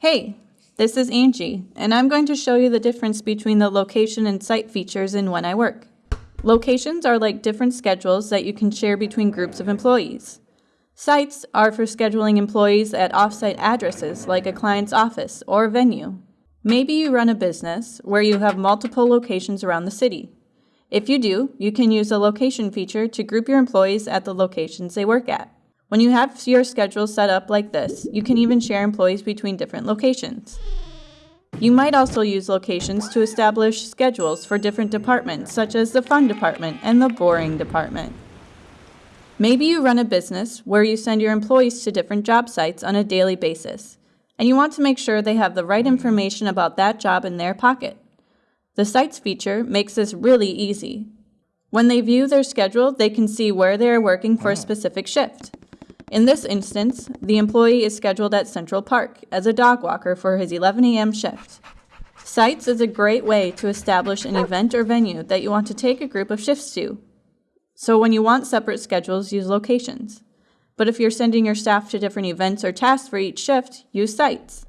Hey, this is Angie, and I'm going to show you the difference between the location and site features in When I Work. Locations are like different schedules that you can share between groups of employees. Sites are for scheduling employees at offsite addresses like a client's office or venue. Maybe you run a business where you have multiple locations around the city. If you do, you can use the location feature to group your employees at the locations they work at. When you have your schedule set up like this, you can even share employees between different locations. You might also use locations to establish schedules for different departments, such as the fun department and the boring department. Maybe you run a business where you send your employees to different job sites on a daily basis, and you want to make sure they have the right information about that job in their pocket. The Sites feature makes this really easy. When they view their schedule, they can see where they are working for a specific shift. In this instance, the employee is scheduled at Central Park as a dog walker for his 11 a.m. shift. Sites is a great way to establish an event or venue that you want to take a group of shifts to. So when you want separate schedules, use locations. But if you're sending your staff to different events or tasks for each shift, use sites.